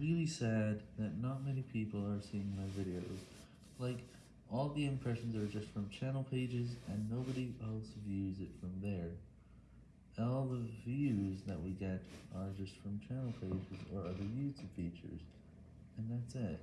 really sad that not many people are seeing my videos. Like, all the impressions are just from channel pages, and nobody else views it from there. All the views that we get are just from channel pages or other YouTube features. And that's it.